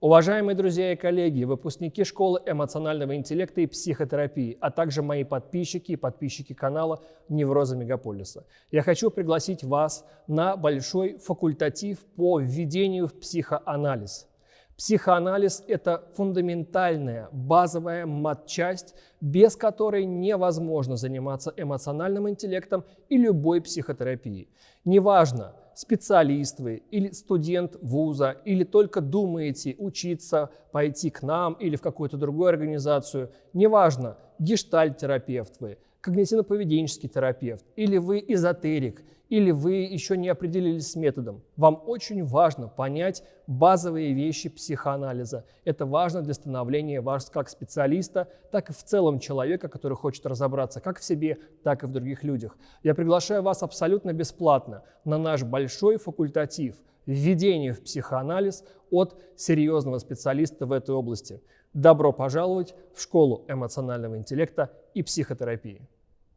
Уважаемые друзья и коллеги, выпускники школы эмоционального интеллекта и психотерапии, а также мои подписчики и подписчики канала «Неврозы Мегаполиса». Я хочу пригласить вас на большой факультатив по введению в психоанализ. Психоанализ – это фундаментальная, базовая матчасть, без которой невозможно заниматься эмоциональным интеллектом и любой психотерапией. Неважно, специалист вы или студент вуза, или только думаете учиться, пойти к нам или в какую-то другую организацию, неважно, гештальт-терапевт вы, когнитивно-поведенческий терапевт, или вы эзотерик – или вы еще не определились с методом. Вам очень важно понять базовые вещи психоанализа. Это важно для становления вас как специалиста, так и в целом человека, который хочет разобраться как в себе, так и в других людях. Я приглашаю вас абсолютно бесплатно на наш большой факультатив «Введение в психоанализ» от серьезного специалиста в этой области. Добро пожаловать в школу эмоционального интеллекта и психотерапии.